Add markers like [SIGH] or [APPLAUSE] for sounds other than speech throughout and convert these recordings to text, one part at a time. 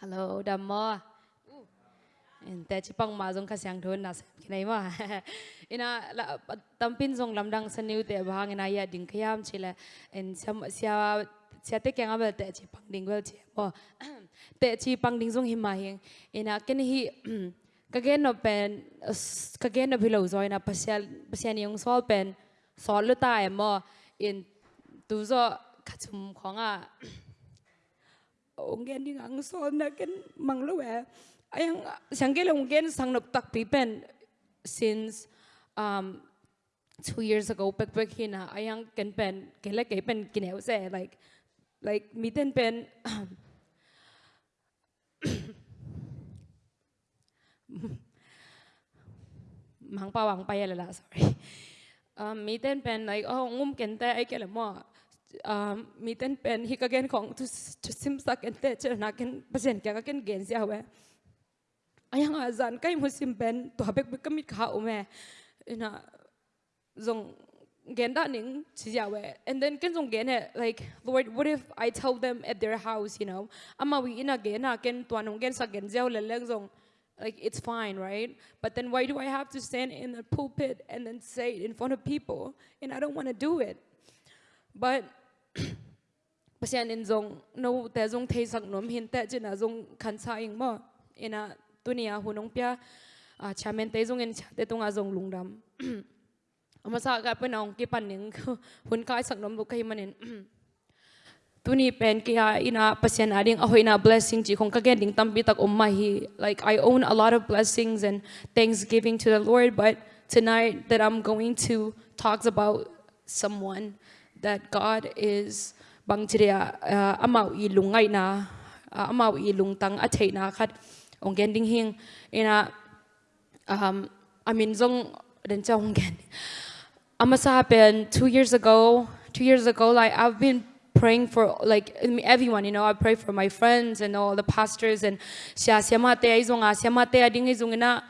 Hello, đam mơ.แต่ชิปังมาจงขสังทุนนะคิดไหนมาอินะละตัมปินจงลำดังสนิวเตะบางอินายาดิ่งขยามชิละอินเสียเสียเ ongeni ngang so na ken mangluwe eh. ayang shanggele ongen sangnop tak pipen since um two years ago pek pek hina ayang ken pen kele ke pen kineu se eh, like like miten pen [COUGHS] mang pa wang pa yala sorry. Um miten pen like oh ngum ken ta ai kele mo um, miten pen hi kagen kong tu tu sim sak en te cher na ken pasen kya ka ken gen sia we ayang azan kai mu sim pen to habek bek kamit kha ume ina zong gen da ning chi ya we and then ken zong gen like lord what if i tell them at their house you know? Ama we ina gen na ken to anong gen sa gen zeu le lek zong like it's fine right? But then why do i have to stand in the pulpit and then say it in front of people? And i don't want to do it. But pasian in zong no te zong thei sak nom hin te china zong khan cha ing mo ina tunia hunong pya a chamen te zong en cha te tonga zong à lungdam ama sa ka pen ong ki pan ning hun kai sak nom lu kai manin tuni pen kia ina pasian ading ahoy na blessing chi khong ka gen ding tambi tak umma hi. Like, i own a lot of blessings and thanksgiving to the lord, but tonight that i'm going to talk about someone. That god is bang chiria amau i lungai na amau i lungtang a thei na khat ong gen ding hing. Ina um mean zong den chong gen. Amasa pen 2 years ago 2 years ago like i've been praying for like everyone you know i pray for my friends and all the pastors and sia siama te ai zonga siama te ading ai zongina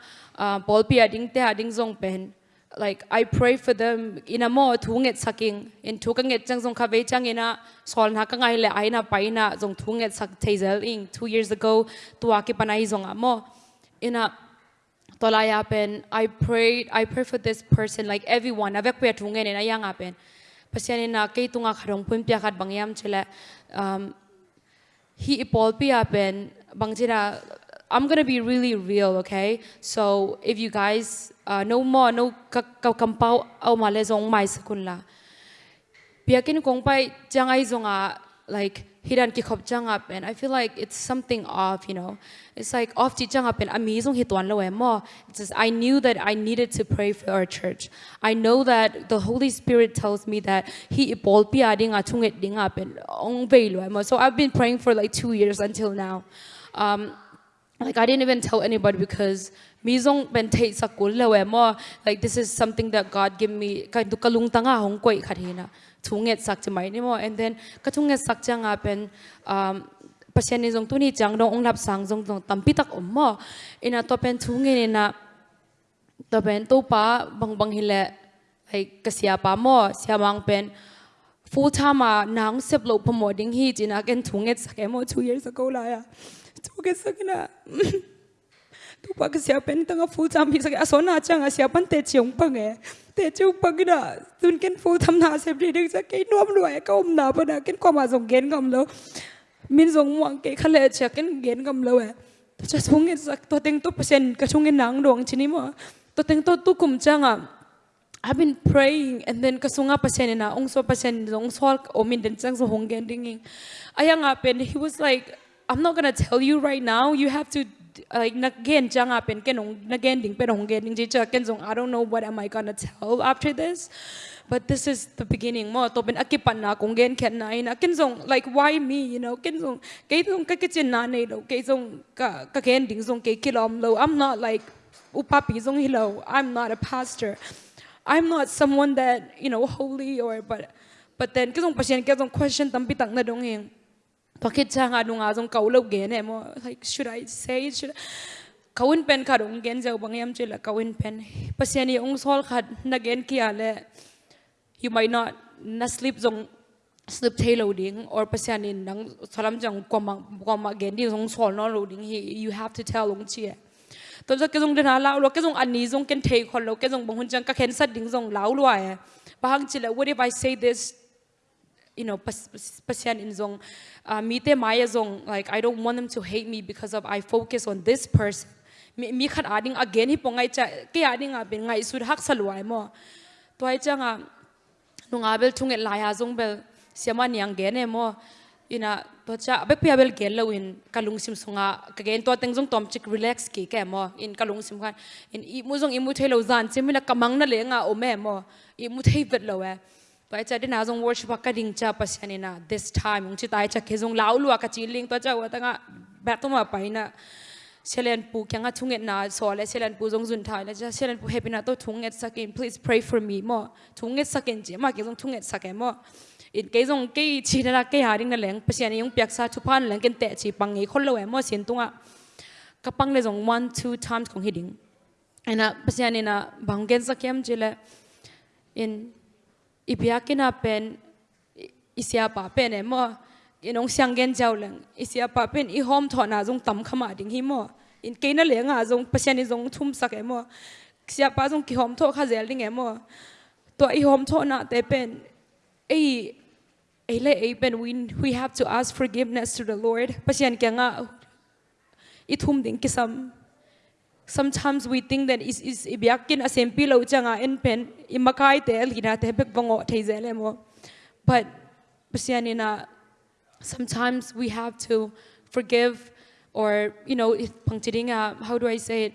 bol pi ading te ading zong pen like I pray for them. In a more thunget saking in thukanget chang zong khave chang ina sol na ka ngai le aina paina zong thunget sak thazel ing. 2 years ago tua ki panai zong amo ina tolaya pen I prayed I pray for this person like everyone. Avek pe thungen ina yang apen pasian ina ke tunga kharong pum pya khat bangyam chela um hi ipol pi apen bangjira I'm gonna be really real, okay? So if you guys uh, no more, no kakampau au male zong mai sakun la. Biakin kong pai jangai zonga like hiran ki khop jang up and I feel like it's something off, you know. It's like off ji jang up and amazing hitwan lo mo. It's just I knew that I needed to pray for our church. I know that the Holy Spirit tells me that he ipol pi ading atunget ding up and ong lo mo. So I've been praying for like two years until now. Um, like I didn't even tell anybody because mizong ben thei sakul lewe mo like this is something that God gave me kai du kalung tanga hong koi khathina thunget sak chamai ni mo and then ka thunget sak changa pen um pasien ni jong tu ni chang dong ong lap sang jong dong tampi tak om mo ina to pen thunge ni na to pen to pa bang bang hile like kasia pa mo sia mang pen full time nang sep lo pamo ding hi jina ken thunget sak mo 2 years ago la ya 죽겠어기나 똑바그 시아펜 땅아 풀참 비서게 아소나 창아 시아펜 대치용 방에 대치용 방이나 둔켄 풀참 나세 브리릭자 게 놈로에 까옴나 바나 켄 꼬마 종겐 감로 민종 왕게 칼레 차켄 겐 감로에 저 송에 작도 땡또 퍼센 그 송에 낭롱 치니마 또 땡또 또 꿈장아 I've been praying and then kasunga pasen na ongso pasen ongso omin den sang so hongen dinging ayang apen he was like I'm not gonna tell you right now. You have to like again jang and again ding getting I don't know what am I gonna tell after this. But this is the beginning. Mo to ben akipan na kung gen na ina. Like why me you know? Ken zong kay zong na nei lo kay zong ka ka ding zong kilom lo. I'm not like upapi zong hilo I'm not a pastor. I'm not someone that you know holy or but but then kay zong pasien kay question tampi tak na dong hing Bakit siya nga nung azong kaulaw gene mo? Like, should I say it? Should? Kawin pen ka dong gen jaw bang yam chila kawin pen. Pasyan yung sol kad na gen kiale. You might not na sleep zong snip tail loading or pasian in nang salam jang kwama kwama gen di zong sol no loading he you have to tell long chi to ja ke zong den la lo ke zong ani zong ken thei khol lo ke zong bang hun ka khen sat ding zong lau lo ai bahang chila what if i say this you know, pas- pasian in zong uh, mite maya zong, like, i don't want them to hate me because of i focus on this person. Mi khat ading again hi pongai cha, ke ading a ben ngai sur hak salwai mo. Toi cha nga nunga bel chung et laya zong bel, siama niang gen e mo. Ina to cha be pia bel gel lawin kalung sim sunga ka gen to teng zong tom chik relax ki ke mo, in kalung sim khan. In i, mu zong i mu thelo zan chimina kamang na lenga o me mo. I mu thei vet lawa tôi Pai cha din azong worship các đình cha pasiani na. This time ung chi tai cha dùng lau lúa các chi ling to cha wa tanga back tôi mà phải na. Selen pu kyang a thunget na so le selen pu zong zun thai le cha selen pu happy na to thunget sakin. Please pray for me, mo. Thunget sakin je, ma ke zong thunget sakin mo. In ke zong ke chi na ke ha ring na leng, pasiani yung piak sa chu pan leng ken te chi pang ngi khol lo e mo sin tunga. Ka pang le zong one, two times kong hiding. Ena pasiani na banggen sakyam chile. In ibiakina pen isia pa pen? E mo inong siang gen jaw leng isia pa pen? I hom thona jong tam khama ding hi mo in keina le nga jong pasien i jong thum sak e mo sia pa jong ki hom tho kha zel ding e mo to i hom tho na te pen ei we we have to ask forgiveness to the lord. Pasien kya nga ding ki sam sometimes we think that is is ibyakin asempi lo changa en pen imakai te lina te bek bango mo but pasianina uh, sometimes we have to forgive or you know if pangtiringa uh, how do i say it?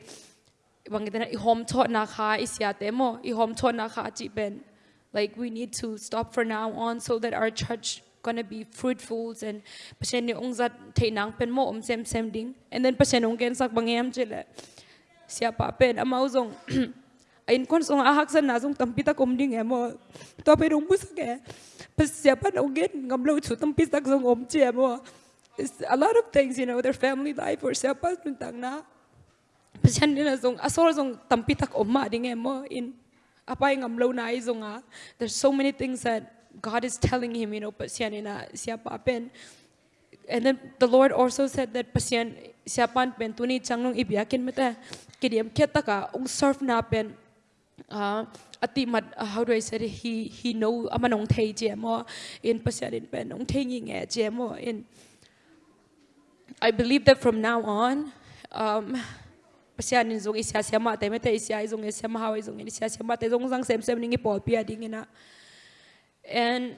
Bangitana i hom thot na kha isya te mo i na kha chi ben like we need to stop for now on so that our church gonna be fruitful and pasien ni ongzat theinang pen mo om sem sem ding. And then pasien ong ken sak bangem chile siapa pen amau zong ain kon song ahak san na zong tampita kom ding emo to pe rong bus ke? Pas siapa no get ngam lo chu tampita zong om che emo It's a lot of things you know their family life or siapa tentang na. Pasian ni na zong asol zong tampita om ma ding emo in apa yang ngam lo na ai zong a ah. there's so many things that God is telling him you know pasian ni na siapa pen and then the Lord also said that pasian siapan pen tuni changnong ibiakin mata kidiem ketaka ung serve na pen uh, ati mat uh, how do I say it? he he know amanong thei jemo in pasian in pen ung thei nge jemo in I believe that from now on um pasian in zong isya siama te mete isya zong isya ma hawi zong isya siama te zong sang sem sem ningi pol pia ding ina and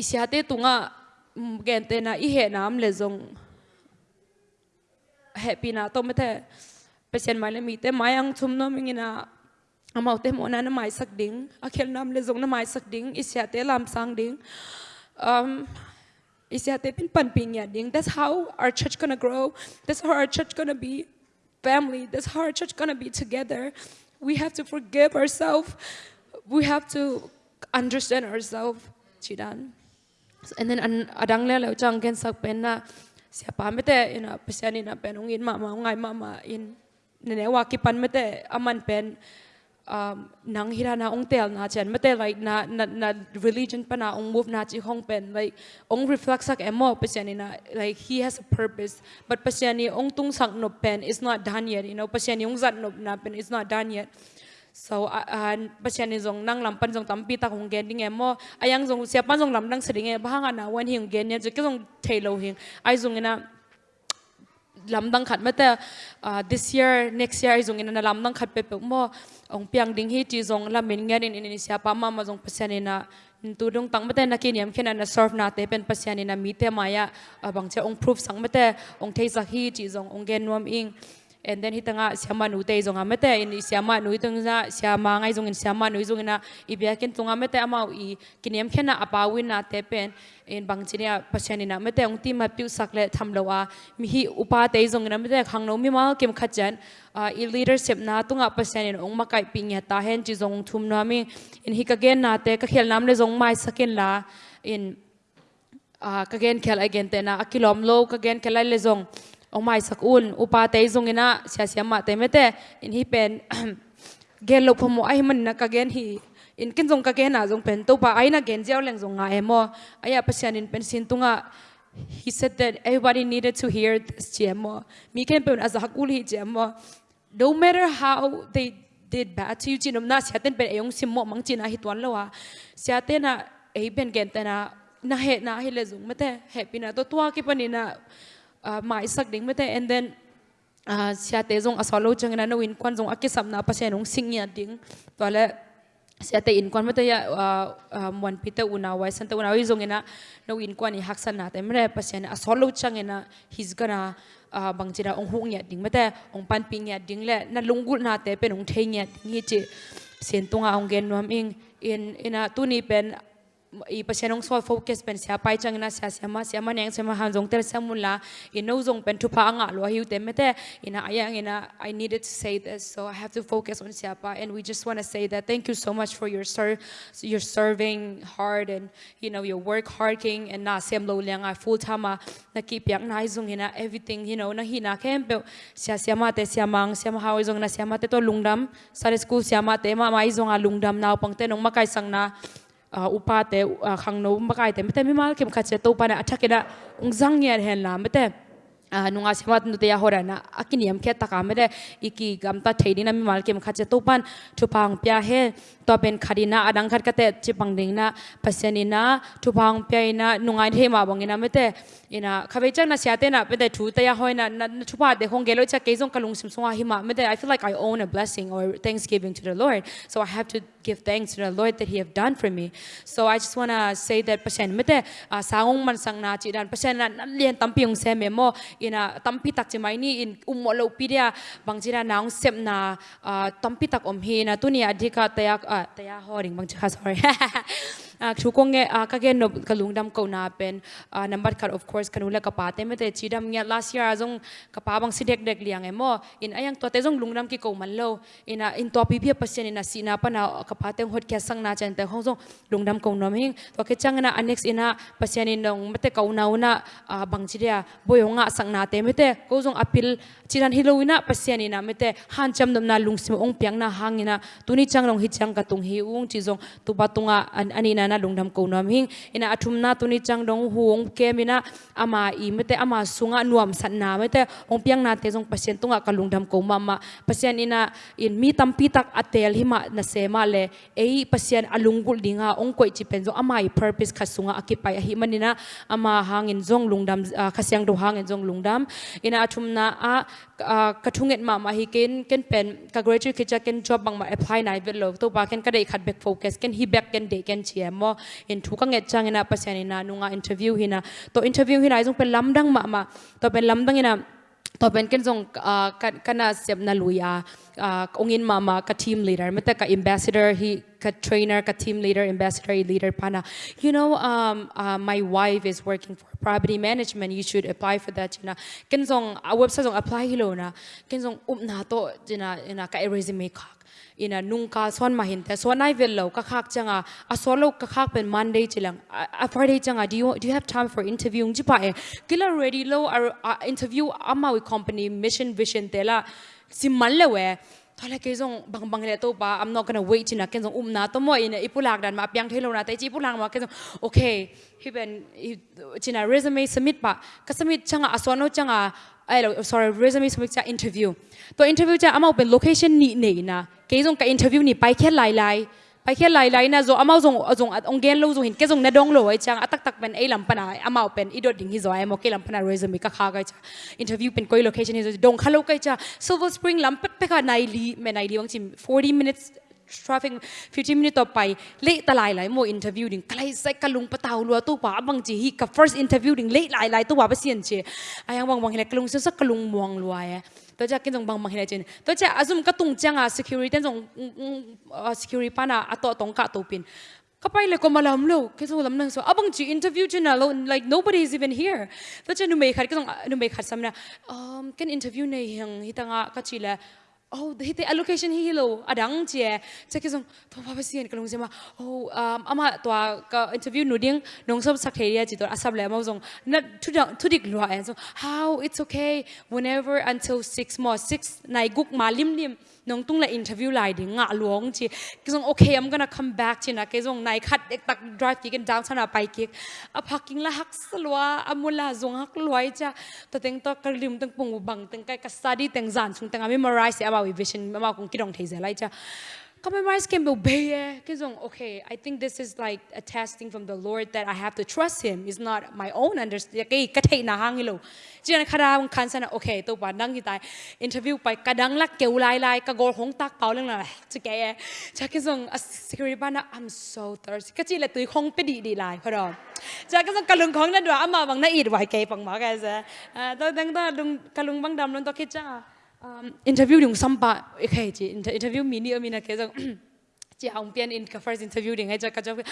isya te tunga gente na ihe nam le zong. Happy na to mete pasien mai le mi mai ang chum no mi na amau te mo na na mai sak ding. Akhel nam le zong na mai sak ding. Isya te lam sang ding. Um isya te pin pan ping ya ding. That's how our church gonna grow. That's how our church gonna be family. That's how our church gonna be together. We have to forgive ourselves. We have to understand ourselves chidan and then an adang le lo chang ken sak pen na siapa mete ina pasiani na pen ungin mama ngai mama in nene wa ki pan mete aman pen um, nang hira na ong tel na chen. Mete like na na, na religion pa na ong move na chi hong pen like ong reflect sak emo pasiani na like he has a purpose. But pasiani ong tung sak no pen is not done yet you know pasiani ong zat no na pen is not done yet So an pasian ni jong nang lampan jong tampi ta kong gen ding emo ayang zong siapa zong lam nang seding e bahanga na wan hing gen e, ya jeke jong thailo hing. Ai jong ina lam dang khat mata this year, next year ai zong ina na lam dang khat pe pe mo. Ong piang ding hi ti jong lam min ngan in in siapa ma ma jong pasian ina tu dong tang mate na kiniam khena na serve na te pen pasian ina mi te maya bang che ong proof sang mate ong thei sa hi ti jong ong gen nuam ing. And then hitanga siama nu te zong amete in siama nui tungza siama ngai zong in siama nu zong ina ibya ken tung amete ama i kiniam khena apawin na te pen in bangchinia pasiani na mete ong ti ma piu sakle thamlowa mi hi upa te zong ina mete khangno mi ma kem khajan i leadership na tunga pasianin ong makai pingya ta hen chi zong thum na mi in hi ka gen na te ka khel nam le zong mai sakin la in ka gen khel again te na akilom lo ka gen khelai le zong องไม้สักอุ่นอุปาเตยซงเงินะเสียเสียมาเตไม่เตอินฮีเป็นเกลลพมไอมันนักเกนฮีอินกินจงกเกนอาจงเป็นตัวปะไอนักเกนเจ้าแรงจงงาเอมอไอยาเปชีนอินเป็นสินตุงะ he said that everybody needed to hear this GMO มีแค่เป็นอาสากุลีเ GMO no matter how they did bad to you จีนมนาเสียเต้นเป็นเอยงสิมมอมังจีนาฮิตวันละวะเสียเต้นอะเอเป็นเกนเต้นอะน่าเหตุนาเหตุเลยจงไม่แต่เหตุปีน่าตัวตัวกี่ปนินะ mai sak ding mete and then siya te zong asolo chang na no in kwan zong akisam na pasian ong singya ding. Tuale siya te in kwan mete ya mwan pita unawai santa unawai zong ina no in kwan i haksan na te mre pasian asolo chang ina he's gonna uh, bang chira ong hung ya ding mate ong pan ping ya ding le na lungul na te pen ong thei ya ding hi chi sen tunga ong gen nom ing in ina tu ni pen i pasianong so focus pen sia pai chang na sia sia ma sia ma neng sema han jong ter samula i no jong pen tu pa anga lo hiu te mete ina ayang ina i needed to say this so i have to focus on sia pa. And we just want to say that thank you so much for your ser your serving hard and you know your work hard king. And na sem lo liang a full time na keep yang na jong ina everything you know na hina kem pe sia sia ma te sia mang sia ma hawi jong na sia ma te to lungdam. Sare school sia ma te ma mai jong a lungdam na pang te nong makai sang na อุปาเตอขังโนมบกายเตไม่แต่ไม่มาเข็มขัดเสตอุปานะอัจะกิยะองซังเงียนเห็นละไม่แต่ nunga semat nu te hora na akiniam khe taka mere iki gamta theini mi mal khache to pan thupang pya he to pen khadina adang kate chipang thupang pya ina the ma bong ina mete ina khabe na siate na pete thu te hoina na thupa de cha kezong kalung mete i feel like i own a blessing or thanksgiving to the lord. So i have to give thanks to the lord that he have done for me. So i just want to say that pasen mete sangong man sang chi dan pasen na lien tampi ong se memo ina tampi tak chi mai ni in ummo lo pidia bang jira naung sem na tampi tak om hi na tunia adhika tayak taya horing bang chú công nghệ các cái nó cái lùng đam câu na năm number card of course cái là capa thế mới thấy chỉ đam nghe last year zong capa bằng si đẹp đẹp liang em mo in anh to thế zong lùng đam cái câu man lâu in a in to pi pi pasien in a si na pa na capa thế hot kia sang na chen thế hong zong lùng đam câu nam hing to cái chăng na annex in a pasien in dong mất câu nau na bằng chỉ ra bôi hong a sang na thế mới thế câu zong appeal chỉ đan hilo na pasien in a mới thế han chăm đam na lùng sim ông piang na hang in a tu ni chăng long hit chăng cả tung hi uong chỉ zong tu ba tung a anh anina na lungdam ko nom hing. Ina athum na tuni chang dong huong kemina ama i mete ama sunga nuam san na mete ong piang na te jong pasien tunga ka lungdam ko mama pasien ina in mi tam pi tak atel hima na sema le. Ei pasien alungul dinga ong koi chi pen jong ama i purpose khasunga akipai hi manina ama hangin jong lungdam khasyang do hangin jong lungdam ina athum na a kathunget ma ma hi ken ken pen, ka graduate kicha ken job bang ma apply nai vel lo. To ba ken ka dei khat back focus, ken hi back ken day ken chiam mo in thu ka nge chang ina pasian ina nunga interview hina. To interview hina jong pen lamdang ma ma. To pen lamdang ina to pen ken jong ah, kana sep na luya ah, ah, ongin mama ka team leader. Meta ka ambassador hi ka trainer ka team leader ambassador leader pana you know um, uh, my wife is working for property management. You should apply for that you know. Ken jong a website jong apply hilo na. Ken jong up na to jina ina ka e resume ka ina nungka swan mahinte swan nai vel lo ka khak changa, a solo ka khak pen monday chilang, a friday changa, do you do you have time for interviewing ji pa e Killer ready lo ar interview ama company, mission, vision tela si malle we thale ke jong bang bang le to pa, i'm not going to wait china ken jong um na to mo e ina ipulak dan ma pyang thelo na te, chi pulang ma, ke jong okay, he ben china resume submit pa, ka submit changa aswano changa အဲ့လို sorry resume ဆိုချာ interview တော့ interview ချာအမောက်ပဲ location နီနေနာကေဇုံက interview နီပိုက်ခဲလိုက်လိုက်ပိုက်ခဲလိုက်လိုက်နာဇောအမောက်ဇုံဇုံအုံကဲလို့ဇုံဟင်ကေဇုံနဒေါငလို့အချာအတက်တက်ပန်အေးလမ်ပနာအမောက်ပန်အီဒိုဒင်းဟီဇောအမောကေလမ်ပနာ resume ကခါကချာ interview ပန်ကို location နီဇောဒုံခလောက်ကချာ silver spring လမ်ပတ်ပခနိုင်လီမနိုင်လီဝမ်ချင်40 minutes traffic 15 minute ต่อไปเละตลายหลายโม interview ดิ่งใครใส่กะลุงปะเตาลัวตู้ป่าบางจีฮีกับ first interview ดิ่งเละหลายหลายตู้ป่าไปเสียนเชอายังบางบางเห็นกะลุงซึ่งสักกะลุงมองลัวอะตัวจะกินตรงบางบางเห็นเจนตัวจะอาซุมกระตุงจังอะ security ตรง security ปาน่ะอัตโตตรงกะตัวปินก็ไปเลยก็มาลำลูกแค่ส่งลำนึงส่วนอะบางจี interview จนอะ like nobody is even here ตัวจะนุ่มเบคัดก็ต้องนุ่มเบคัดซ้ำนะอืมกัน interview ในยังฮิตังอะก็ชีละ oh hite allocation hi hilo adang che che ke song to pa en kalung sema oh um ama to ka interview nu ding, nong sob sak theria chi to asab le ma song na, thu thu dik lo so how it's okay, whenever until 6 more 6 nai guk malim lim lim. น้องตุ้งเลยอินเทอร์วิวไลน์ดิงะหลวงจีก็ส่งโอเค I'm gonna come back จีนะก็ส่งนายขัดเด็กตัก drive กิกันดาวชนะไปกิกอะพักกิงละฮักสลัวอามุลาซงฮักลวยจ้ะตัวเต็งตัวกระลิมตั้งปุ่งบังตั้งไกกัสซาดีตั้งจานซุงตังอามิมารายเสียบ่าววิชั่นมาคงกิดองเทเซไลจ้ะ compromise can be okay I think this is like a testing from the Lord that I have to trust him. It's not my own understanding. Cái na hang lo là khara sana okay to ba nang hitai interview pai kadang lak keu lai lai ka gor hong tak pau lang la [LAUGHS] chu ke cha ke zong a security bana I'm so thirsty. Ka la tui khong pe di di lai do. Cha ke zong kalung khong na do ama bang na it wai ke pang ma ka sa eh, to dang ta lung kalung bang dam lon to ke cha interview yung sampa okay ji interview mini amina ke jang chị hồng pian in cái first interview ding hay cho cái job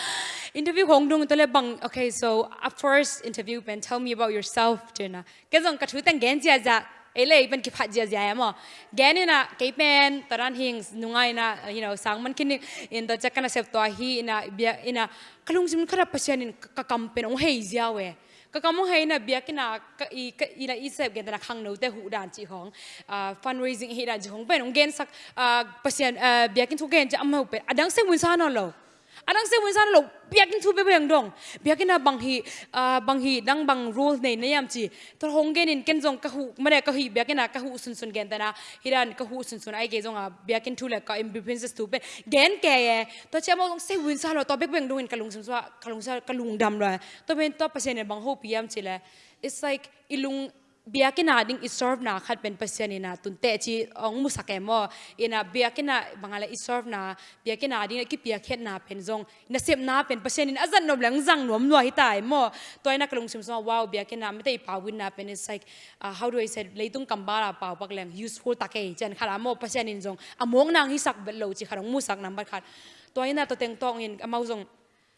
interview hong dung tôi bang okay so at first interview ben tell me about yourself Jenna cái dòng cái thứ tăng gen gì à ấy là bên cái phát gì à mà gen na cái pen taran hing nungai na you know sang man kin in the chắc cái sep to hi na bia ina kalung sim khara pasian in ka kampen ong hei zia we ก็ก็มองให้นะเบียกินะก็อีก็อีนะอีเซฟกันแต่ละขังนู้แต่หูด่านจีของอ่า fundraising ให้ด่านจีของเป็นองเกนสักอ่าเปอร์เซ็นต์อ่าเบียกินทุกเกนจะเอามาเป็นอดังเซวินซานอล adang se winsan lo biakin thu be beng dong biakin na bang hi bang hi dang bang rule nei ne yam chi to honggen in ken jong ka hu mane ka hi biakin na ka hu sun sun gen tana hiran ka hu sun sun ai ge jong a biakin thu le ka im princess tu be gen ke ye to che mo se winsan lo to be beng dong in kalung sun sa kalung sa kalung dam lo to ben to pasen bang ho piam chi le it's like ilung biakin na ding iserve na khat pen pasyan ina tunte chi ong musake mo ina biakin na bangala iserve na biakin na ding ki piakhet na pen zong na sep na pen pasyan in azan nom lang zang nom lo hitai mo toy na kalung sim so wow biakin na mete pawin na pen is like uh, how do i say leitung kambara paw pak lang useful take chen khala mo pasyan in zong among nang hisak bel lo chi kharang musak number khat toy na to teng tong in amau zong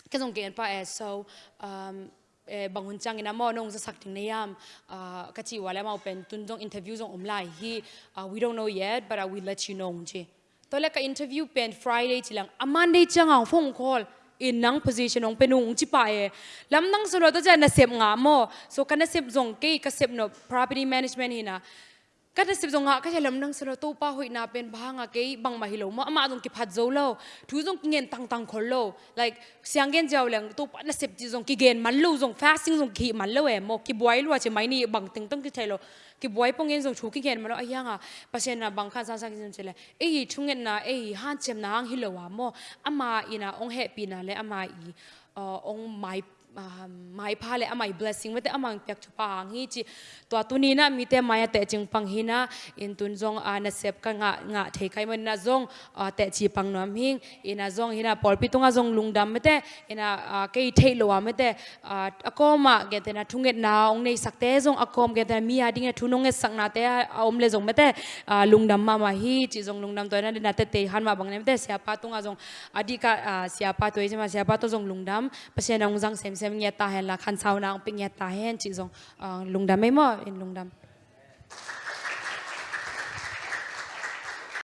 ke zong gen pa as so um Eh, bangun chang ina mo nong sa sakting na yam ah, kachi wala mau pen tundong interview zong umlai hi ah, we don't know yet but ah, I will let you know je to le ka interview pen friday chilang a monday chang ang phone call. In nang position ong penung chi pa e eh. lam nang so lo to ja na sep nga mo. So kana sep zong ke ka sep no property management hina cái sếp dùng ngã, các chả lầm năng sờ tô pa hội na bên ba ngã cái bằng mà hilo mà mà dùng kịp hạt dấu lâu thứ dùng nghiền tăng tăng khổ lâu like sáng gen giàu là tô pa sếp chỉ dùng cái gen mắn lâu dùng fasting dùng kịp mặn lâu em một cái buổi luôn chỉ mấy ni bằng tiếng tăng cái chả lo cái buổi bông gen dùng chú cái gen mà nó ai ngã bác sĩ na bằng khăn sang sang cái gì là ấy chung gen na ấy han chém là hang hilo à mà ama ina ông happy na le ama i ông ờ, mai mai pha le amai blessing? Mate amang pek chu pang hi chi? To tu na, mi te maya te ching pang hina in tun jong a na sep ka nga nga the kai man na zong te chi pang nom hing. Ina zong hina pol pi tunga zong lungdam mete ina ke thei lo wa mate akoma ge te na thunget na ong nei sakte zong. Akom ge te mi a ding e thunong nong e sak na te om le zong mate lungdam ma ma hi chi zong lungdam to na na te te han ma bang ne mete sia pa tunga jong adika sia pa to je ma, sia pa to zong lungdam pasien ong jang sem sem xem nhà ta hay là khăn sau nào cũng nghe nhà ta hay chỉ dùng ờ, lùng đam mấy mỏ in lùng đam